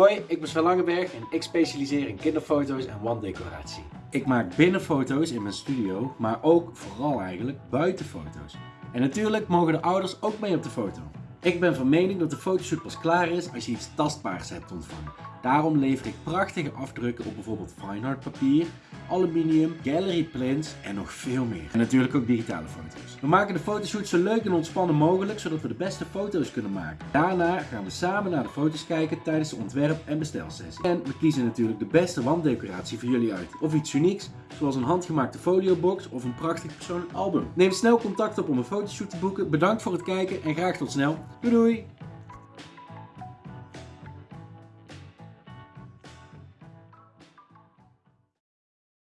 Hoi, ik ben Sven Langeberg en ik specialiseer in kinderfoto's en wanddecoratie. Ik maak binnenfoto's in mijn studio, maar ook vooral eigenlijk buitenfoto's. En natuurlijk mogen de ouders ook mee op de foto. Ik ben van mening dat de fotoshoot pas klaar is als je iets tastbaars hebt ontvangen. Daarom lever ik prachtige afdrukken op bijvoorbeeld fine art papier, aluminium, gallery prints en nog veel meer. En natuurlijk ook digitale foto's. We maken de fotoshoot zo leuk en ontspannen mogelijk, zodat we de beste foto's kunnen maken. Daarna gaan we samen naar de foto's kijken tijdens de ontwerp- en bestelsessie. En we kiezen natuurlijk de beste wanddecoratie voor jullie uit. Of iets unieks, zoals een handgemaakte foliobox of een prachtig persoonlijk album. Neem snel contact op om een fotoshoot te boeken. Bedankt voor het kijken en graag tot snel. Doei doei!